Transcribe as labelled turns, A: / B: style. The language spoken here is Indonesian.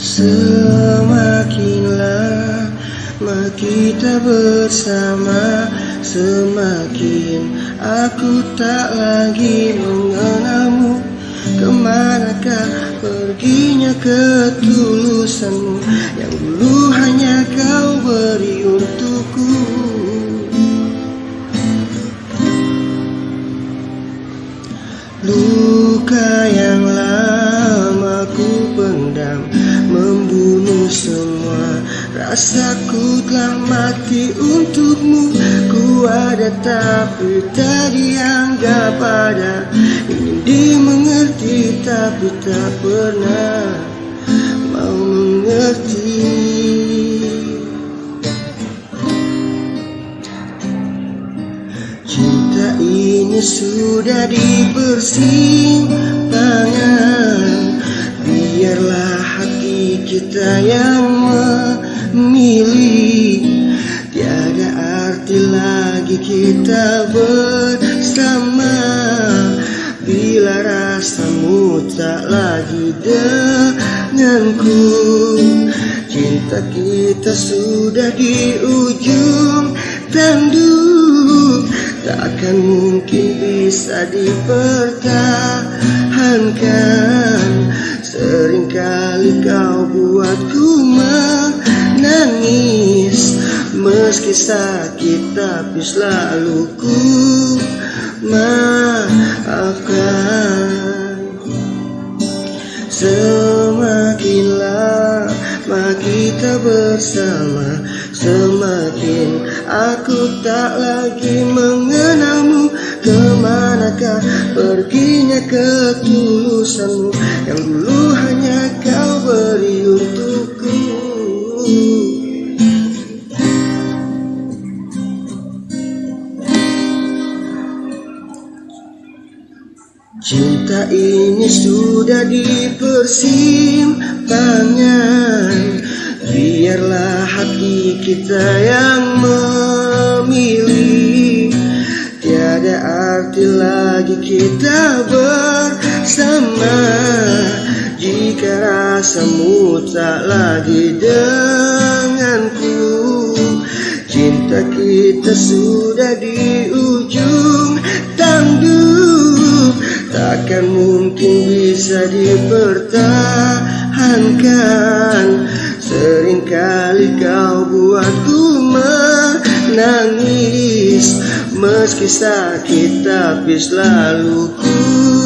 A: Semakin lama kita bersama Semakin aku tak lagi mengenalmu. Ke manakah perginya ketulusanmu? Yang dulu hanya kau beri Rasaku telah mati untukmu. Ku ada tapi tak dianggap ada Ingin dimengerti tapi tak pernah Mau mengerti. Cinta ini sudah di persimpangan Biarlah hati kita yang memilih Tiada arti lagi kita bersama. Bila rasamu tak lagi denganku Cinta kita sudah di ujung tanduk. Takkan mungkin bisa dipertahankan. Seringkali kau buatku menangis Meski sakit tapi selalu ku maafkan. Semakin lama kita bersama Semakin aku tak lagi mengenalmu. Ke manakah perginya ketulusanmu? Yang dulu Cinta ini sudah di persimpangan Biarlah hati kita yang memilih. Tiada arti lagi kita bersama. Jika rasamu tak lagi denganku Cinta kita sudah di ujung Takkan mungkin bisa dipertahankan. Seringkali kau buatku menangis. Meski sakit tapi selalu ku